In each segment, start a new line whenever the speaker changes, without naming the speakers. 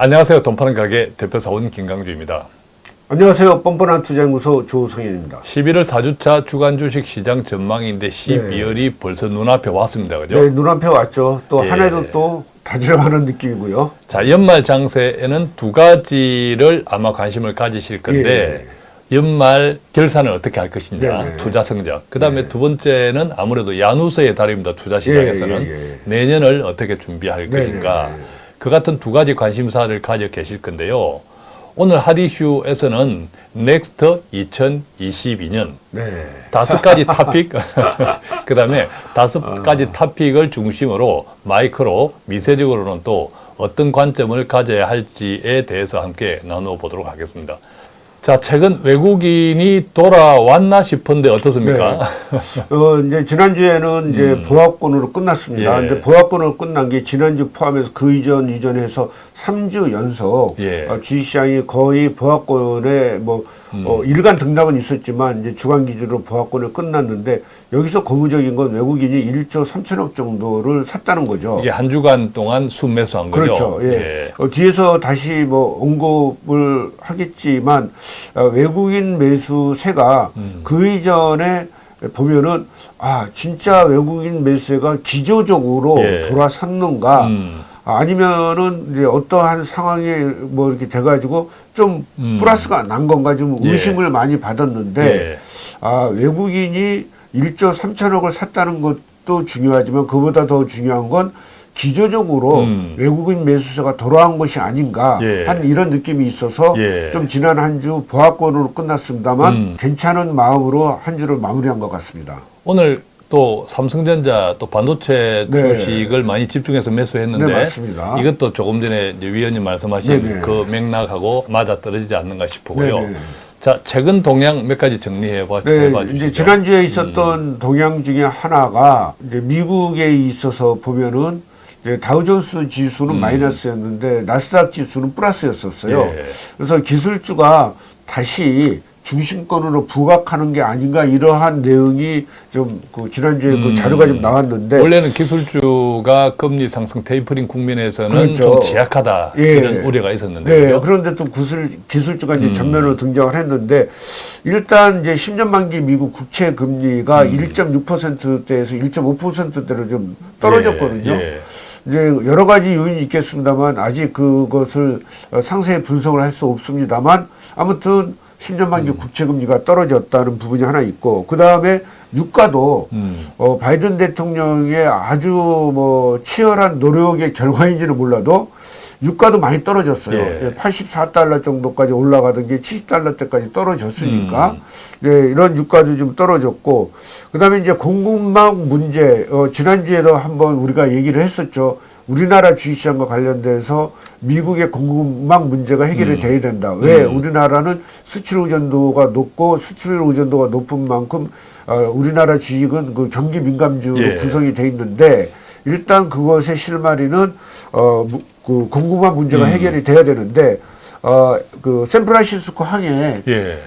안녕하세요. 돈 파는 가게 대표사원 김강주입니다.
안녕하세요. 뻔뻔한 투자연구소 조성현입니다.
11월 4주차 주간 주식 시장 전망인데 12월이 벌써 눈앞에 왔습니다. 그죠?
네, 눈앞에 왔죠. 또
예.
한 해도 또 다지러가는 느낌이고요.
자, 연말 장세에는 두 가지를 아마 관심을 가지실 건데 연말 결산을 어떻게 할 것이냐,
예. 네네.
투자 성적. 그 다음에 두 번째는 아무래도 야누스의 달입니다. 투자 시장에서는
예, 예, 예.
내년을 어떻게 준비할
네네.
것인가. 그 같은 두 가지 관심사를 가져 계실 건데요. 오늘 핫이슈에서는 next 2022년
네.
다섯 가지 토픽, 그 다음에 다섯
아.
가지 토픽을 중심으로 마이크로, 미세적으로는 또 어떤 관점을 가져야 할지에 대해서 함께 나누어 보도록 하겠습니다. 자, 최근 외국인이 돌아왔나 싶은데 어떻습니까?
어, 이제 지난주에는 이제 보합권으로 끝났습니다.
음. 예.
근데 보합권으로 끝난 게 지난주 포함해서 그 이전 이전해서 3주 연속
예.
어, 주식시장이 거의 보합권에 뭐
음.
어, 일간 등락은 있었지만 이제 주간 기준으로 보합권을 끝났는데 여기서 고무적인 건 외국인이 1조 3천억 정도를 샀다는 거죠.
이게 한 주간 동안 순매수한 거죠.
그렇죠. 예. 어, 뒤에서 다시 뭐 언급을 하겠지만 어, 외국인 매수세가
음.
그 이전에 보면은 아 진짜 외국인 매수세가 기조적으로
예.
돌아섰는가
음.
아니면은 이제 어떠한 상황이 뭐 이렇게 돼가지고 좀
음.
플러스가 난 건가 좀
예.
의심을 많이 받았는데
예.
아 외국인이 1조 3천억을 샀다는 것도 중요하지만 그보다 더 중요한 건 기조적으로
음.
외국인 매수세가 돌아온 것이 아닌가
예.
한 이런 느낌이 있어서
예.
좀 지난 한 주 보합권으로 끝났습니다만
음.
괜찮은 마음으로 한 주를 마무리한 것 같습니다.
오늘 또 삼성전자 또 반도체
네.
주식을 많이 집중해서 매수했는데
네.
이것도 조금 전에 위원님 말씀하신
네네.
그 맥락하고 맞아 떨어지지 않는가 싶고요.
네네.
자 최근 동향 몇 가지 정리해 봐
네,
해봐. 음.
이제 지난주에 있었던 동향 중에 하나가 이제 미국에 있어서 보면은 이제 다우존스 지수는 마이너스였는데 나스닥 지수는 플러스였었어요.
음. 예.
그래서 기술주가 다시 중심권으로 부각하는 게 아닌가 이러한 내용이 좀 그 지난주에 그 자료가 좀 나왔는데
음. 원래는 기술주가 금리 상승 테이퍼링 국면에서는
그렇죠.
좀 지약하다
예.
이런 우려가 있었는데
네,
그죠?
그런데 또 구슬, 기술주가
음.
이제 전면으로 등장을 했는데 일단 이제 10년 만기 미국 국채 금리가
음.
1.6%대에서 1.5%대로 좀 떨어졌거든요.
예, 예.
이제 여러 가지 요인이 있겠습니다만 아직 그것을 어, 상세히 분석을 할 수 없습니다만 아무튼 10년
음.
만기 국채 금리가 떨어졌다는 부분이 하나 있고 그 다음에 유가도
음.
어, 바이든 대통령의 아주 뭐 치열한 노력의 결과인지는 몰라도 유가도 많이 떨어졌어요.
예.
예, 84달러 정도까지 올라가던 게 70달러대까지 떨어졌으니까
음.
이제 이런 유가도 좀 떨어졌고 그다음에 이제 공급망 문제 어, 지난주에도 한번 우리가 얘기를 했었죠. 우리나라 주식시장과 관련돼서 미국의 공급망 문제가 해결이
음.
돼야 된다. 왜?
음.
우리나라는 수출 의존도가 높고 수출 의존도가 높은 만큼 어, 우리나라 주식은 그 경기 민감주로
예.
구성이 돼 있는데 일단 그것의 실마리는 어, 무- 그 공급망 문제가
음.
해결이 돼야 되는데 어, 그 샌프란시스코 항에
예.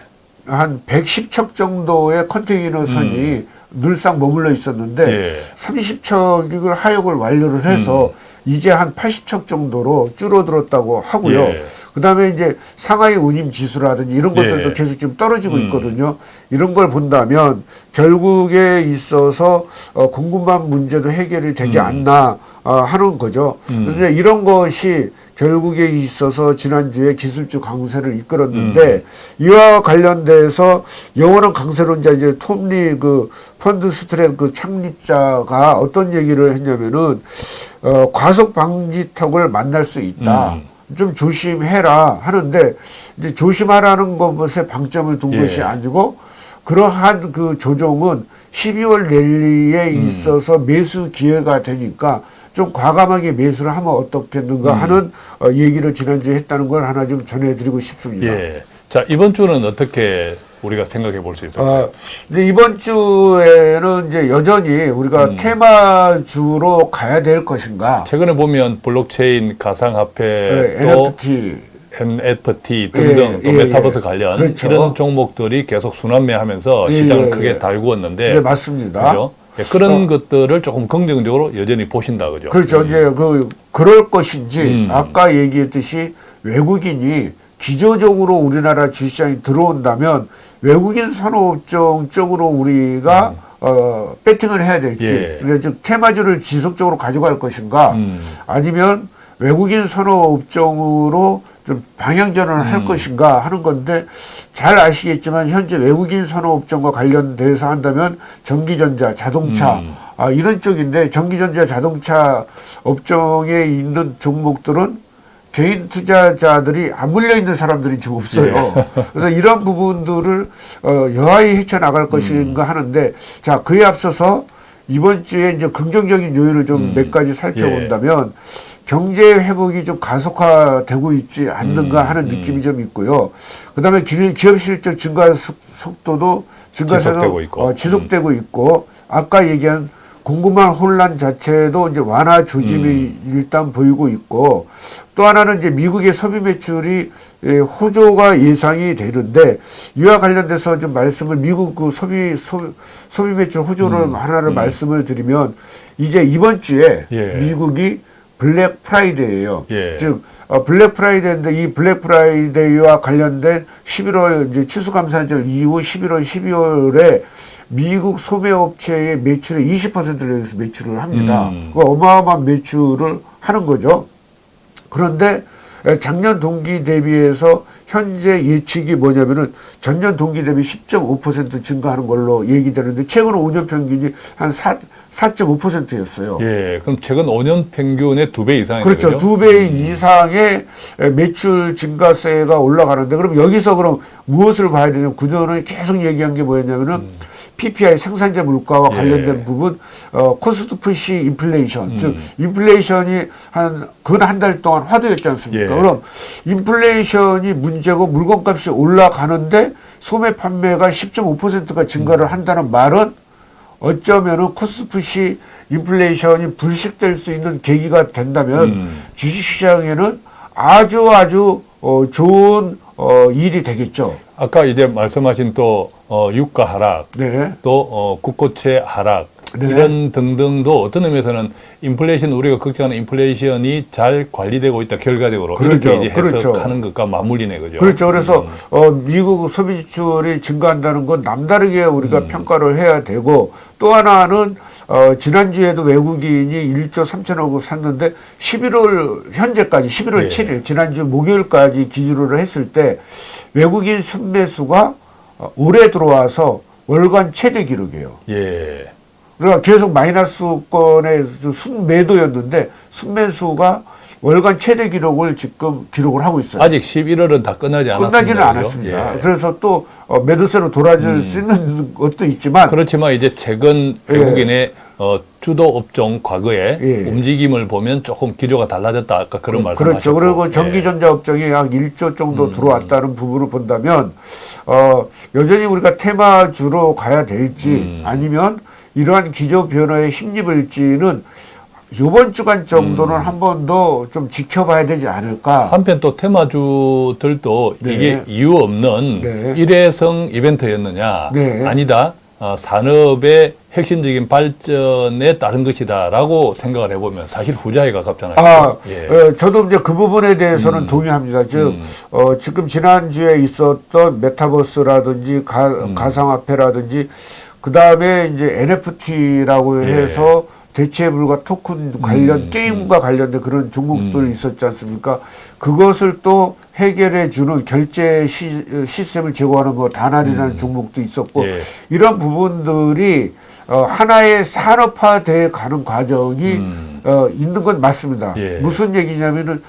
한 110척 정도의 컨테이너 선이 늘상 머물러 있었는데
음. 예.
30척을 하역을 완료를 해서
음.
이제 한 80척 정도로 줄어들었다고 하고요.
예.
그다음에 이제 상하이 운임 지수라든지 이런 것들도
예.
계속 좀 떨어지고
음.
있거든요. 이런 걸 본다면 결국에 있어서 어, 공급망 문제도 해결이 되지
음.
않나 어, 하는 거죠. 그래서 이제 이런 것이 결국에 있어서 지난주에 기술주 강세를 이끌었는데
음.
이와 관련돼서 영원한 강세론자 이제 톰리 그 펀드 스트랩 그 창립자가 어떤 얘기를 했냐면은 어, 과속 방지턱을 만날 수 있다.
음.
좀 조심해라 하는데 이제 조심하라는 것에 방점을 둔
예.
것이 아니고 그러한 그 조정은 12월 랠리에
음.
있어서 매수 기회가 되니까 좀 과감하게 매수를 하면
음.
어떻겠는가 하는 어, 얘기를 지난주에 했다는 걸 하나 좀 전해드리고 싶습니다.
예. 자 이번 주는 어떻게 우리가 생각해 볼 수 있을까요?
아, 이제 이번 주에는 이제 여전히 우리가
음.
테마주로 가야 될 것인가?
최근에 보면 블록체인, 가상화폐,
네,
또
NFT
NFT 등등
예,
또
예,
메타버스
예.
관련
그렇죠.
이런 종목들이 계속 순환매하면서
예,
시장을
예,
크게
예.
달구었는데
네, 맞습니다.
그죠? 예, 그런 것들을 조금 긍정적으로 여전히 보신다 그죠?
그렇죠. 이제 그 그럴 것인지
음.
아까 얘기했듯이 외국인이 기저적으로 우리나라 주시장에 들어온다면 외국인 산업업종 쪽으로 우리가 어, 배팅을 해야 될지
음. 예.
즉 테마주를 지속적으로 가져갈 것인가
음.
아니면 외국인 산업업종으로 좀 방향 전환을 할
음.
것인가 하는 건데 잘 아시겠지만 현재 외국인 산업업종과 관련돼서 한다면 전기전자, 자동차
음.
아, 이런 쪽인데 전기전자, 자동차 업종에 있는 종목들은 개인 투자자들이 안 물려 있는 사람들이 지금 없어요.
예.
그래서 이런 부분들을 어, 여하히 헤쳐나갈 것인가 하는데 자 그에 앞서서 이번 주에 이제 긍정적인 요인을 좀몇
음.
가지 살펴본다면 경제 회복이 좀 가속화되고 있지 않는가
음,
하는
음.
느낌이 좀 있고요. 그다음에 기- 기업 실적 증가 속- 속도도 증가세도
지속되고 있고. 음.
어, 지속되고 있고 아까 얘기한 공급망 혼란 자체도 이제 완화 조짐이
음.
일단 보이고 있고 또 하나는 이제 미국의 소비 매출이 예, 호조가 예상이 되는데 이와 관련돼서 좀 말씀을 미국 그 소비 소, 소비 매출 호조를
음,
하나를 말씀을 드리면 이제 이번 주에
예.
미국이 블랙 프라이데이예요.
예.
즉 어, 블랙 프라이데이인데 이 블랙 프라이데이와 관련된 11월 이제 추수감사절 이후 11월 12월에 미국 소매업체의 매출의 20%를 여기서 매출을 합니다.
음.
그 어마어마한 매출을 하는 거죠. 그런데 에, 작년 동기 대비해서 현재 예측이 뭐냐면은 전년 동기 대비 10.5% 증가하는 걸로 얘기되는데 최근 5년 평균이 한 4, 4.5%였어요.
예, 그럼 최근 5년 평균의 두 배 이상이죠.
그렇죠. 두배 이상의 매출 증가세가 올라가는데 그럼 여기서 그럼 무엇을 봐야 되냐면 구조는 계속 얘기한 게 뭐였냐면은 PPI 생산자 물가와
예.
관련된 부분, 어, cost push 인플레이션,
음.
즉 인플레이션이 한 근 한 달 동안 화두였지 않습니까?
예.
그럼 인플레이션이 문제고 물건값이 올라가는데 소매 판매가 10.5%가 증가를
음.
한다는 말은 어쩌면은 코스프시 인플레이션이 불식될 수 있는 계기가 된다면
음.
주식시장에는 아주 아주 어, 좋은 어, 일이 되겠죠.
아까 이제 말씀하신 또 어, 유가 하락,
네.
또 어, 국고채 하락
네.
이런 등등도 어떤 의미에서는 인플레이션 우리가 걱정하는 인플레이션이 잘 관리되고 있다 결과적으로
그렇죠.
이렇게 이제
그렇죠.
해석하는 것과 맞물리네 그죠?
그렇죠. 그래서
음.
어, 미국 소비 지출이 증가한다는 건 남다르게 우리가
음.
평가를 해야 되고 또 하나는 어, 지난주에도 외국인이 1조 3천억을 샀는데 11월 현재까지 11월
예.
7일 지난주 목요일까지 기준으로 했을 때 외국인 순매수가 어, 올해 들어와서 월간 최대 기록이에요.
예.
그러니까 계속 마이너스권의 순매도였는데 순매수가 월간 최대 기록을 지금 기록을 하고 있어요.
아직 11월은 다 끝나지 않았습니다.
끝나지는? 않았습니다.
예.
그래서 또 어, 매도세로 돌아줄 수 있는 것도 있지만
그렇지만 이제 최근
예.
외국인의 어, 주도 업종 과거에
예.
움직임을 보면 조금 기조가 달라졌다. 아까 그런 말씀하셨고.
그렇죠. 그리고
예.
전기전자 업종이 약 1조 정도
음.
들어왔다는 부분을 본다면 어, 여전히 우리가 테마주로 가야 될지
음.
아니면 이러한 기조 변화에 힘입을지는 이번 주간 정도는
음.
한번 더 좀 지켜봐야 되지 않을까.
한편 또 테마주들도
네.
이게 이유 없는
네.
일회성 이벤트였느냐
네.
아니다 어, 산업의 핵심적인 발전에 따른 것이다라고 생각을 해보면 사실 후자에 가깝잖아요.
아,
예.
어, 저도 이제 그 부분에 대해서는
음.
동의합니다. 즉,
음.
어, 지금 지난주에 있었던 메타버스라든지 가,
음.
가상화폐라든지 그 다음에 이제 NFT라고
예.
해서 대체불가 토큰 관련
음,
게임과 관련된 그런 종목들
음.
있었지 않습니까? 그것을 또 해결해 주는 결제 시, 시스템을 제공하는 뭐 다날이라는 종목도 있었고
음. 예.
이런 부분들이 어, 하나의 산업화돼 가는 과정이
음.
어, 있는 건 맞습니다.
예.
무슨 얘기냐면은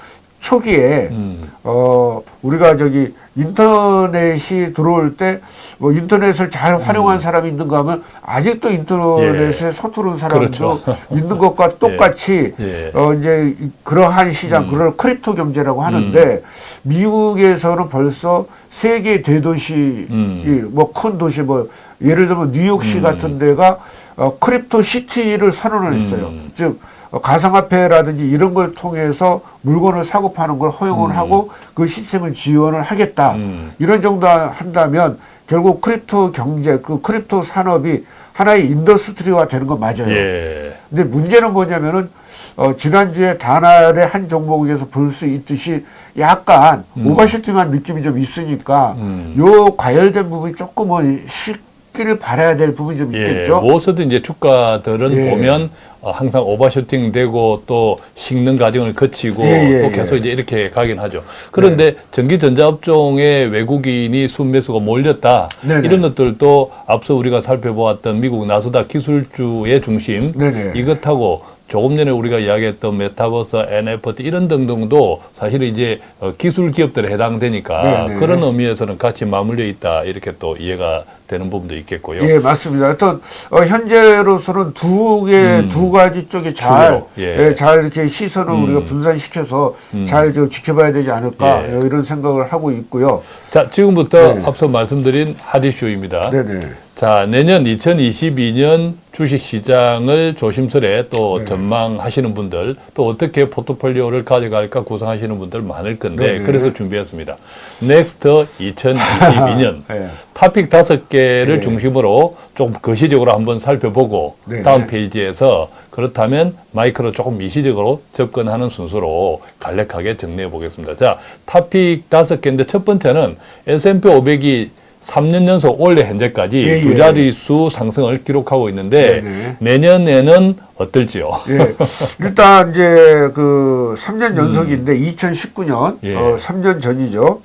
초기에
음.
어, 우리가 저기 인터넷이 들어올 때 뭐 인터넷을 잘 활용한 사람이 있는가 하면 아직도 인터넷에
음. 예.
서투른 사람도
그렇죠.
있는 것과 똑같이
예.
어, 이제 이- 그러한 시장,
음.
그걸 crypto 경제라고 하는데 미국에서는 벌써 세계 대도시,
음.
뭐큰 도시, 뭐 예를 들면 뉴욕시
음.
같은 데가 어, crypto city를 선언을 했어요.
음.
즉 어, 가상화폐라든지 이런 걸 통해서 물건을 사고 파는 걸 허용을
음.
하고 그 시스템을 지원을 하겠다.
음.
이런 정도 한다면 결국 crypto 경제, 그 crypto 산업이 하나의 industry화 되는 건 맞아요.
예.
근데 문제는 뭐냐면은 어, 지난주에 다날의 한 종목에서 볼 수 있듯이 약간 overshooting한 느낌이 좀 있으니까
음.
요 과열된 부분이 조금은 식 기를 바라야 될 부분이 좀
예,
있겠죠.
무엇이든 이제 주가들은
예.
보면 어, 항상 오버슈팅 되고 또 식는 과정을 거치고
예, 예,
또 계속
예.
이제 이렇게 가긴 하죠. 그런데 전기전자업종에 외국인이 순매수가 몰렸다.
네네.
이런 것들도 앞서 우리가 살펴보았던 미국 나스닥 기술주의 중심
네네.
이것하고 조금 전에 우리가 이야기했던 메타버스, NFT 이런 등등도 사실은 이제 어, 기술 기업들에 해당되니까
네네.
그런 의미에서는 같이 맞물려 있다 이렇게 또 이해가 되는 부분도 있겠고요.
예, 맞습니다. 하여튼 어, 현재로서는 두 개,
음.
두 가지 쪽에 잘,
예.
예, 잘 이렇게 시선을
음.
우리가 분산시켜서
음.
잘저 지켜봐야 되지 않을까
예.
어, 이런 생각을 하고 있고요.
자, 지금부터
네.
앞서 말씀드린 hot issue입니다.
네네.
자, 내년 2022년 주식 시장을 조심스레 또
네.
전망하시는 분들, 또 어떻게 포트폴리오를 가져갈까 구상하시는 분들 많을 건데,
네네.
그래서 준비했습니다. next 2022년
예.
top pick 다섯 개를
네.
중심으로 좀 거시적으로 한번 살펴보고
네.
다음 페이지에서 그렇다면 마이크로 조금 미시적으로 접근하는 순서로 간략하게 정리해 보겠습니다. 자, 타픽 다섯 개인데 첫 번째는 S&P 500이 3년 연속 올해 현재까지
예,
두
예.
자릿수 상승을 기록하고 있는데
네네.
내년에는 어떨지요?
예. 일단 이제 그 3년 연속인데 2019년
음. 예.
어, 3년 전이죠.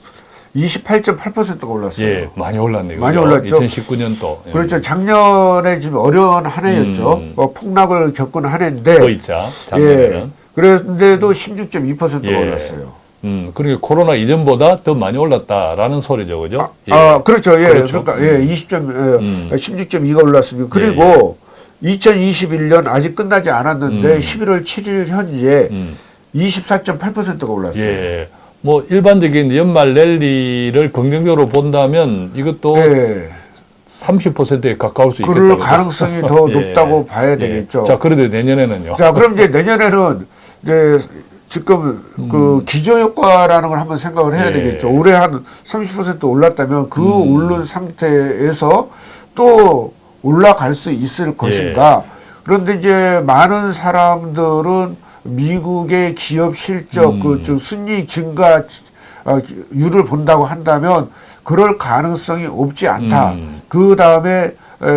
28.8%가 올랐어요.
예, 많이 올랐네요.
많이? 올랐죠.
2019년도. 예.
그렇죠. 작년에 지금 어려운 한 해였죠.
음.
어, 폭락을 겪은 한 해인데
거의자
예.
작년에는.
그런데도 16.2%가
예.
올랐어요.
음, 그러니까 코로나 이전보다 더 많이 올랐다라는 소리죠, 그죠? 예.
아, 그렇죠. 예.
그렇죠.
그러니까 예, 20점
음.
예, 16.2가 올랐습니다. 그리고 2021년 아직 끝나지 않았는데
음.
11월 7일 현재
음,
24.8%가 올랐어요.
예. 뭐 일반적인 연말 랠리를 긍정적으로 본다면 이것도
예.
30%에 가까울 수 있겠다.
그럴? 가능성이 더
예.
높다고 봐야
예.
되겠죠.
자, 그래도 내년에는요.
자, 그럼 이제 내년에는 이제 지금 그 기저 효과라는 걸 한번 생각을 해야
음. 예.
되겠죠. 올해 한 30% 올랐다면 그
음.
오른 상태에서 또 올라갈 수 있을 것인가.
예.
그런데 이제 많은 사람들은 미국의 기업 실적,
음.
그좀 순이익 증가 어, 율을 본다고 한다면 그럴 가능성이 없지 않다.
음.
그 다음에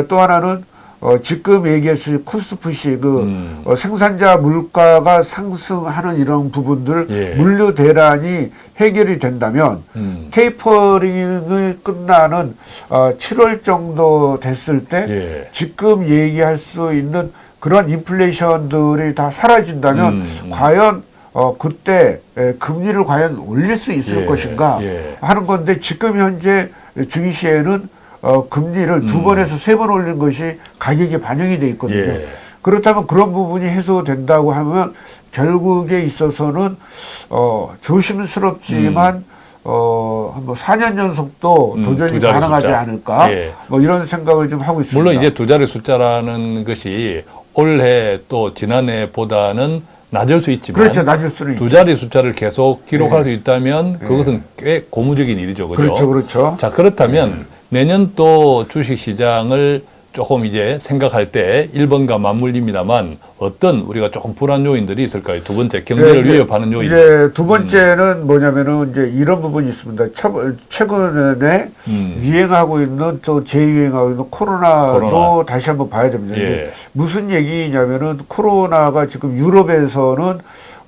또 하나는 어, 지금 얘기했을 코스프시 그
음.
어, 생산자 물가가 상승하는 이런 부분들
예.
물류 대란이 해결이 된다면
음.
테이퍼링이 끝나는 어, 7월 정도 됐을 때
예.
지금 얘기할 수 있는 그런 인플레이션들이 다 사라진다면
음, 음.
과연 어, 그때 에, 금리를 과연 올릴 수 있을
예,
것인가
예.
하는 건데 지금 현재 주기시에는 어, 금리를 두
음.
번에서 세 번 올린 것이 가격에 반영이 돼 있거든요.
예.
그렇다면 그런 부분이 해소된다고 하면 결국에 있어서는 어, 조심스럽지만 어, 한뭐 4년 연속도
음,
도전이 가능하지
숫자.
않을까?
예.
뭐 이런 생각을 좀 하고 있습니다.
물론 이제 두 자리 숫자라는 것이 올해 또 지난해보다는 낮을 수 있지만
그렇죠. 낮을 수는
두
있죠.
자리 숫자를 계속 기록할
예.
수 있다면 그것은 꽤 고무적인 일이죠. 그죠?
그렇죠. 그렇죠.
자, 그렇다면 내년 또 주식 시장을 조금 이제 생각할 때 1번과 맞물립니다만 어떤 우리가 조금 불안 요인들이 있을까요? 두 번째 경제를
네,
위협하는 요인.
이제 두 번째는 뭐냐면은 이제 이런 부분이 있습니다. 첫, 최근에
음.
유행하고 있는 또 재유행하고 있는 코로나도
코로나.
다시 한번 봐야 됩니다.
예.
이제 무슨 얘기냐면은 코로나가 지금 유럽에서는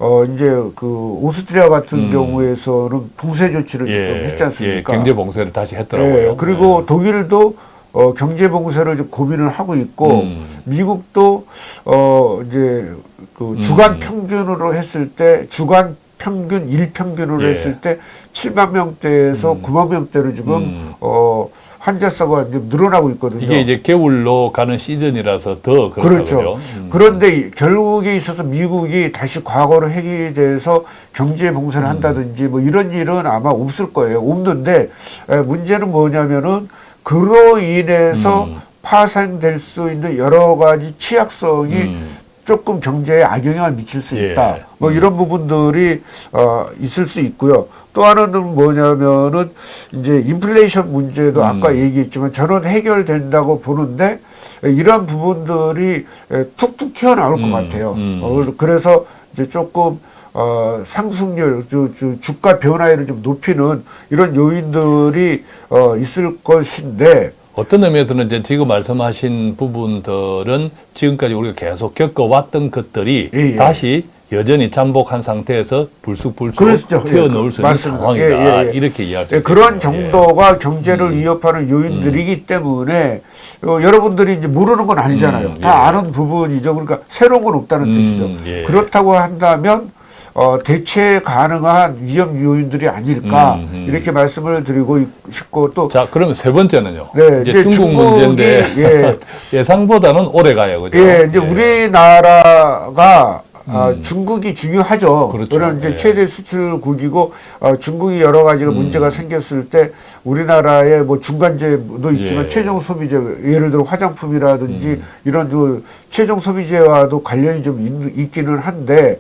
어 이제 그 오스트리아 같은
음.
경우에서는 봉쇄 조치를 지금 했지 않습니까?
예, 경제 봉쇄를 다시 했더라고요.
예, 그리고 독일도 어, 경제 봉쇄를 좀 고민을 하고 있고
음.
미국도 어 이제 그
음.
주간 평균으로 했을 때 주간 평균 일평균으로
예.
했을 때 7만 명대에서 9만 명대로 지금
음.
어 환자 수가 늘어나고 있거든요.
이게 이제 겨울로 가는 시즌이라서 더.
그렇죠.
음.
그런데 이- 결국에 있어서 미국이 다시 과거로 해결돼서 경제 봉쇄를
음.
한다든지 뭐 이런 일은 아마 없을 거예요. 없는데 에, 문제는 뭐냐면은 그로 인해서
음.
파생될 수 있는 여러 가지 취약성이
음.
조금 경제에 악영향을 미칠 수
예.
있다. 뭐 이런 부분들이 어 있을 수 있고요. 또 하나는 뭐냐면은 이제 인플레이션 문제도
음.
아까 얘기했지만 저는 해결된다고 보는데 이런 부분들이 에, 툭툭 튀어나올 것
음,
같아요.
음.
어, 그래서 이제 조금 어, 상승률, 주, 주, 주가 변화율을 좀 높이는 이런 요인들이 어, 있을 것인데
어떤 의미에서는 이제 지금 말씀하신 부분들은 지금까지 우리가 계속 겪어왔던 것들이
예, 예.
다시 여전히 잠복한 상태에서 불쑥불쑥
그렇죠. 예,
튀어나올
그-
수 있는
맞습니다.
상황이다.
예, 예, 예.
이렇게 이해할 수
예. 그런 정도가 경제를
음.
위협하는 요인들이기 때문에 어, 여러분들이 이제 모르는 건 아니잖아요.
음,
다
예.
아는 부분이죠. 그러니까 새로운 건 없다는
음,
뜻이죠.
예.
그렇다고 한다면 어, 대체 가능한 위험 요인들이 아닐까
음, 음.
이렇게 말씀을 드리고 싶고 또
자, 그러면 세 번째는요.
네,
이제 중국 문제인데
예.
예상보다는 오래 가요, 그죠?
예, 이제 우리나라가 아,
음.
중국이 중요하죠.
그렇죠.
그런 이제
예.
최대 수출국이고 어, 중국이 여러 가지가
음.
문제가 생겼을 때 우리나라의 뭐 중간재도 있지만
예.
최종 소비재 예를 들어 화장품이라든지
음.
이런 그 최종 소비재와도 관련이 좀 있, 있기는 한데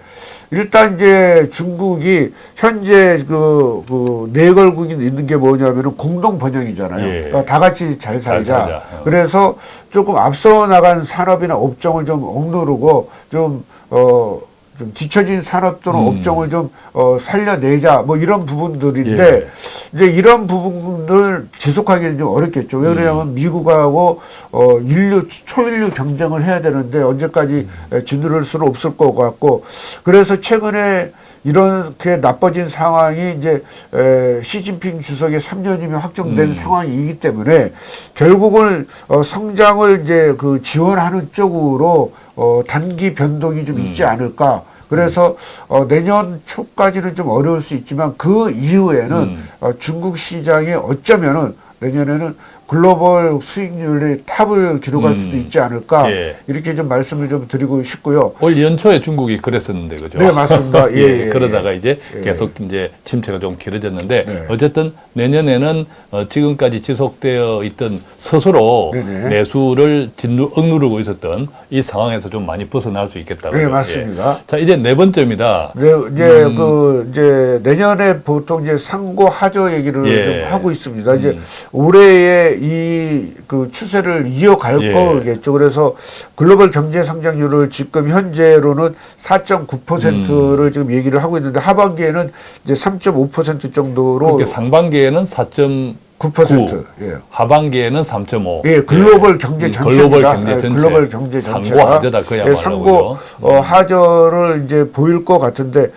일단 이제 중국이 현재 그, 그 내걸국이 있는 게 뭐냐면은 공동 번영이잖아요.
예.
그러니까 다 같이
잘잘
살자.
살자. 어.
그래서 조금 앞서 나간 산업이나 업종을 좀 억누르고 좀, 어, 좀 뒤처진 산업 또는
음.
업종을 좀, 어, 살려내자. 뭐 이런 부분들인데,
예.
이제 이런 부분을 지속하기는 좀 어렵겠죠. 왜 그러냐면
음.
미국하고, 어, 인류, 초인류 경쟁을 해야 되는데 언제까지
음.
에, 짓누를 수는 없을 것 같고, 그래서 최근에 이렇게 나빠진 상황이 이제 에, 시진핑 주석의 3년이면 확정된
음.
상황이기 때문에 결국은 어, 성장을 이제 그 지원하는 쪽으로 어, 단기 변동이 좀
음.
있지 않을까. 그래서 어, 내년 초까지는 좀 어려울 수 있지만 그 이후에는
음.
어, 중국 시장이 어쩌면은 내년에는 글로벌 수익률의 탑을 기록할
음.
수도 있지 않을까
예.
이렇게 좀 말씀을 좀 드리고 싶고요.
올 연초에 중국이 그랬었는데 그죠?
네 맞습니다. 예,
예,
예,
그러다가 이제
예.
계속 이제 침체가 좀 길어졌는데
네.
어쨌든 내년에는 어, 지금까지 지속되어 있던 스스로
네네.
내수를 짓누, 억누르고 있었던 이 상황에서 좀 많이 벗어날 수 있겠다.
네 맞습니다.
자 이제 네 번째입니다.
네, 이제
음.
그 이제 내년에 보통 이제 상고 하저 얘기를
예.
좀 하고 있습니다. 이제
음.
올해의 이 그 추세를 이어갈
예.
거겠죠. 그래서 글로벌 경제 성장률을 지금 현재로는 4.9%를 지금 얘기를 하고 있는데 하반기에는 이제 3.5% 정도로
그렇게 상반기에는 4.9,
9%. 예.
하반기에는 3.5.
예, 글로벌 경제
음,
전체입니다.
글로벌 경제
예,
전체.
글로벌 경제 전체가
상고 하저다 그야말로.
예, 상고? 어, 하저를 이제 보일 것 같은데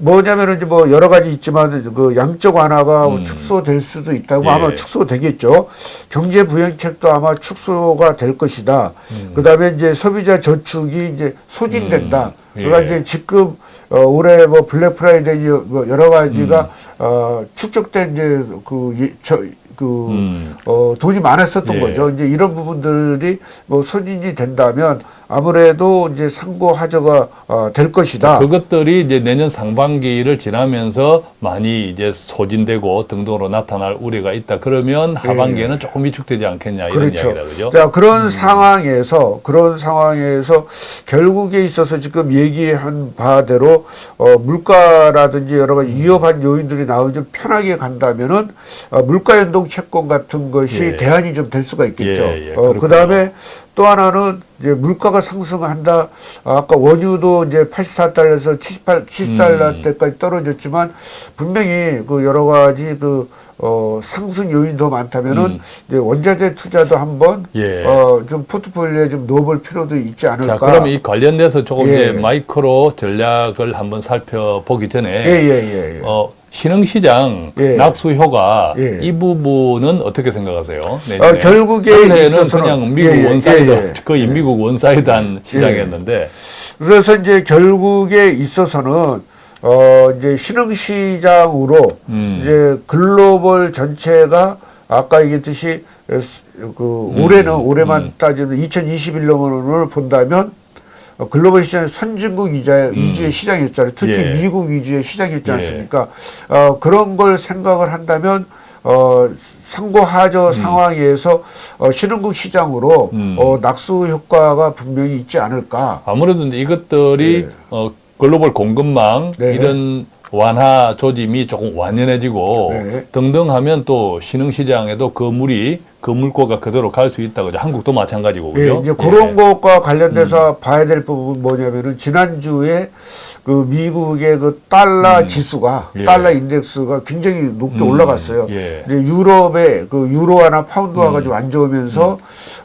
뭐냐면은 이제 뭐 여러 가지 있지만 그 양적 완화가 뭐
음.
축소될 수도 있다고
예.
아마 축소되겠죠. 경제 부양책도 아마 축소가 될 것이다.
음.
그다음에 이제 소비자 저축이 이제 소진된다.
음. 예.
그러니까 이제 지금 어, 올해 뭐 Black Friday 뭐 여러 가지가 어, 축적된 이제 그 예, 저, 그
음.
어, 돈이 많았었던
예.
거죠. 이제 이런 부분들이 뭐 소진이 된다면 아무래도 이제 상고 하저가 어, 될 것이다.
그것들이 이제 내년 상반기를 지나면서 많이 이제 소진되고 등등으로 나타날 우려가 있다. 그러면 하반기에는 조금 위축되지 않겠냐 이런
예. 그렇죠.
이야기다, 그죠?
자 그런 상황에서 그런 상황에서 결국에 있어서 지금 얘기한 바대로 어, 물가라든지 여러 가지 위협한 요인들이 나오면 좀 편하게 간다면은 어, 물가 연동 채권 같은 것이
예.
대안이 좀 될 수가 있겠죠.
예, 예,
어. 그다음에 또 하나는 이제 물가가 상승한다. 아까 원유도 이제 84달러에서 78, 70달러
음.
때까지 떨어졌지만 분명히 그 여러 가지 그 어, 상승 요인이 더 많다면은
음.
이제 원자재 투자도 한번
예.
어, 좀 포트폴리오에 좀 넣어볼 필요도 있지 않을까.
자, 그럼 이 관련돼서 조금
예.
이제 마이크로 전략을 한번 살펴보기 전에
예, 예, 예. 예.
어, 신흥시장
예.
낙수 효과
예.
이 부분은 어떻게 생각하세요?
어, 결국에 있어서는
그냥 미국
예, 예,
one side
예, 예.
거의 미국 one side한 시장이었는데
그래서 이제 결국에 있어서는 어, 이제 신흥시장으로
음.
이제 글로벌 전체가 아까 얘기했듯이 그 올해는 올해만
음.
따지면 2021년을 본다면 어, 글로벌 시장 선진국 이자 위주의 시장이었잖아요. 특히
음. 예.
미국 위주의 시장이었지
예.
않습니까? 어, 그런 걸 생각을 한다면 어, 상고하저 상황에서 어, 신흥국 시장으로
음.
어, 낙수 효과가 분명히 있지 않을까.
아무래도 이것들이
예.
어, 글로벌 공급망
네.
이런 완화 조짐이 조금 완연해지고
네.
등등 하면 또 신흥시장에도 그 물이 그 물꼬가 그대로 갈 수 있다. 그죠? 한국도 마찬가지고.
예,
그죠?
이제 그런
예.
것과 관련돼서 봐야 될 부분은 뭐냐면은 지난주에 그 미국의 그 달러 지수가
예.
달러 인덱스가 굉장히 높게
음,
올라갔어요.
예.
이제 유럽의 그 유로화나 파운드화가
음.
좀안 좋으면서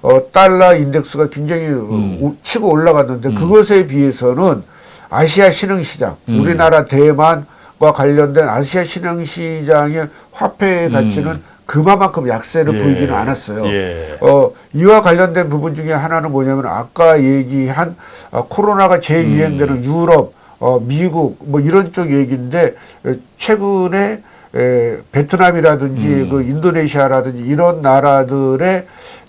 어 달러 인덱스가 굉장히
음.
오- 치고 올라갔는데 그것에 비해서는 아시아 신흥 시장,
음.
우리나라 대만 과 관련된 아시아 신흥 시장의 화폐 가치는 그만큼 약세를
음. 예.
보이지는 않았어요.
예.
어, 이와 관련된 부분 중에 하나는 뭐냐면 아까 얘기한 어, 코로나가 재유행되는 유럽, 어, 미국 뭐 이런 쪽 얘기인데 어, 최근에 에, 베트남이라든지 그 인도네시아라든지 이런 나라들의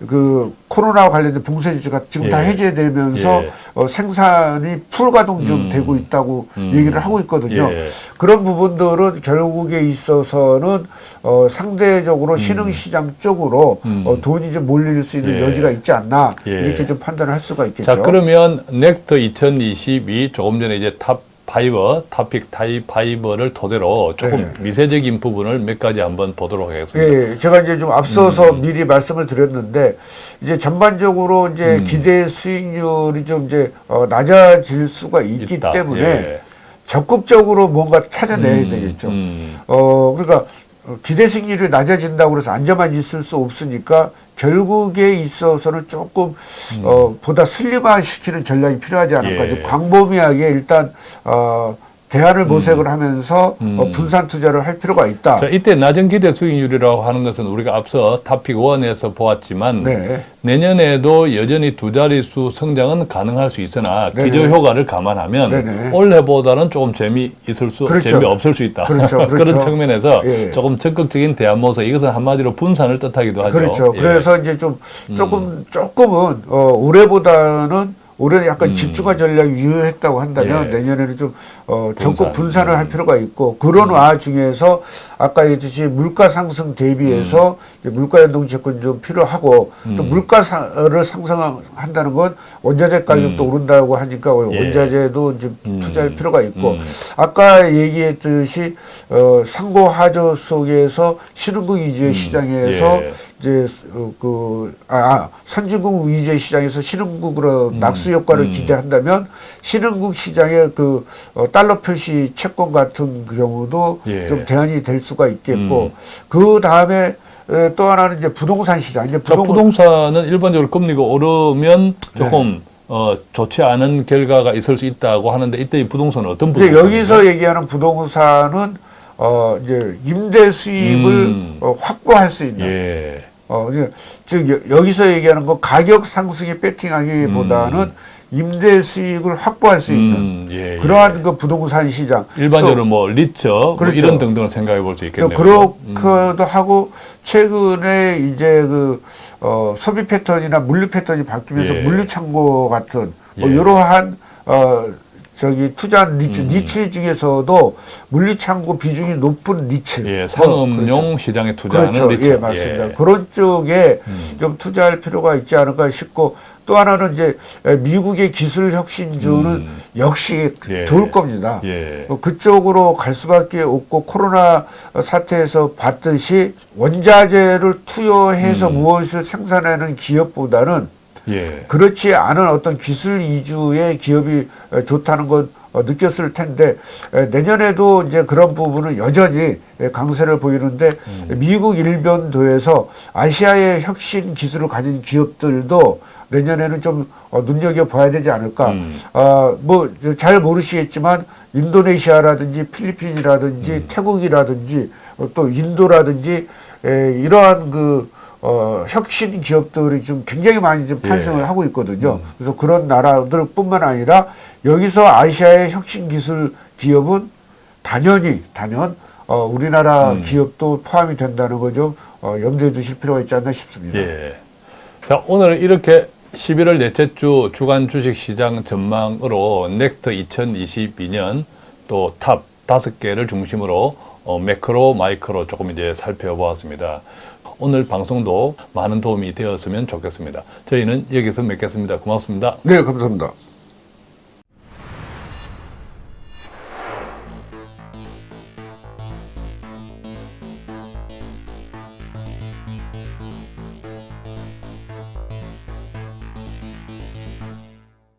그 코로나와 관련된 봉쇄 조치가 지금 다
예.
해제되면서
예.
어, 생산이 풀가동 좀
음.
되고 있다고
음.
얘기를 하고 있거든요.
예.
그런 부분들은 결국에 있어서는 어, 상대적으로 신흥시장 쪽으로
음.
어, 돈이 좀 몰릴 수 있는
예.
여지가 있지 않나
예.
이렇게 좀 판단을 할 수가 있겠죠.
자, 그러면 next 2022 조금 전에 이제 top five, top pick 타이 five를 토대로 조금
네.
미세적인 부분을 몇 가지 한번 보도록 하겠습니다.
예, 제가 이제 좀 앞서서
음.
미리 말씀을 드렸는데 이제 전반적으로 이제 기대 수익률이 좀 이제 어, 낮아질 수가 있기
있다.
때문에
예.
적극적으로 뭔가 찾아내야
음,
되겠죠.
음.
어, 그러니까 어, 기대 수익률이 낮아진다고 해서 앉아만 있을 수 없으니까 결국에 있어서는 조금 어, 보다 슬림화 시키는 전략이 필요하지 않을까.
예.
좀 광범위하게 일단 어, 대안을 모색을 하면서
음.
어, 분산 투자를 할 필요가 있다.
자, 이때 낮은 기대 수익률이라고 하는 것은 우리가 앞서 탑픽 원에서 보았지만
네.
내년에도 여전히 두 자릿수 성장은 가능할 수 있으나
네네.
기저 효과를 감안하면
네네.
올해보다는 조금 재미 있을 수
그렇죠.
재미 없을 수 있다.
그렇죠,
런
그렇죠.
측면에서
예.
조금 적극적인 대안 모색 이것은 한마디로 분산을 뜻하기도 하죠.
그렇죠.
예. 음.
그래서 이제 좀 조금 조금은 어, 올해보다는 올해는 약간 집중화 전략이 유효했다고 한다면
음. 예.
내년에는 좀 어, 적극
분산.
분산을
음.
할 필요가 있고 그런 와중에서 아까 얘기했듯이 물가 상승 대비해서
음.
이제 물가 연동 채권 좀 필요하고 또 물가를 상승한다는 건 원자재 가격도 오른다고 하니까
음. 예.
원자재도 이제 투자할 필요가 있고
음.
아까 얘기했듯이 어, 상고 하저 속에서 신흥국 위주의 시장에서
예.
이제 어, 그 아, 아, 선진국 위주의 시장에서 신흥국으로
음.
낙수 효과를 기대한다면 신흥국 시장의 그 어, 달러 표시 채권 같은 경우도
예.
좀 대안이 될 수가 있겠고
음.
그 다음에 에, 또 하나는 이제 부동산 시장 이제
자,
부동,
부동 산은 일반적으로 금리가 오르면 조금
네.
어, 좋지 않은 결과가 있을 수 있다고 하는데 이때 이 부동산은 어떤 부동산?
여기서 얘기하는 부동산은 어 이제 임대 수입을
음.
어, 확보할 수 있는
예.
어, 즉 여- 여기서 얘기하는 건 가격 상승에 배팅하기보다는 임대 수익을 확보할 수 있는
음, 예, 예.
그러한 그 부동산 시장.
일반적으로 뭐 리처 뭐
그렇죠.
이런 등등을 생각해
볼수또
있겠네요.
그렇기도 하고 최근에 이제 그 어, 소비 패턴이나 물류 패턴이 바뀌면서
예.
물류 창고 같은 뭐
예.
이러한 어 저기 투자 니치,
음.
니치 중에서도 물류 창고 비중이 높은 니치.
예,
어,
상업용
그렇죠.
시장에 투자하는
그렇죠.
리처.
예, 맞습니다.
예.
그런 쪽에
음.
좀 투자할 필요가 있지 않을까 싶고 또 하나는 이제 미국의 기술 혁신주는
음.
역시
예.
좋을 겁니다.
예.
어, 그쪽으로 갈 수밖에 없고 코로나 사태에서 봤듯이 원자재를 투여해서
음.
무엇을 생산하는 기업보다는
예.
그렇지 않은 어떤 기술 위주의 기업이 어, 좋다는 건 어, 느꼈을 텐데 에, 내년에도 이제 그런 부분은 여전히 에, 강세를 보이는데
음.
미국 일변도에서 아시아의 혁신 기술을 가진 기업들도 내년에는 좀 어, 눈여겨 봐야 되지 않을까.
음.
뭐잘 모르시겠지만 인도네시아라든지 필리핀이라든지
음.
태국이라든지 어, 또 인도라든지 에, 이러한 그 어, 혁신 기업들이 좀 굉장히 많이 좀 탄생을
예.
하고 있거든요. 그래서 그런 나라들 뿐만 아니라 여기서 아시아의 혁신 기술 기업은 당연히 단연 어, 우리나라
음.
기업도 포함이 된다는 거좀 어, 염두에 두실 필요가 있지 않나 싶습니다.
예. 자, 오늘 이렇게 11월 넷째 주 주간 주식 시장 전망으로 next 2022년 또 top 다섯 개를 중심으로 어, macro, micro 조금 이제 살펴보았습니다. 오늘 방송도 많은 도움이 되었으면 좋겠습니다. 저희는 여기서 맺겠습니다. 고맙습니다.
네, 감사합니다.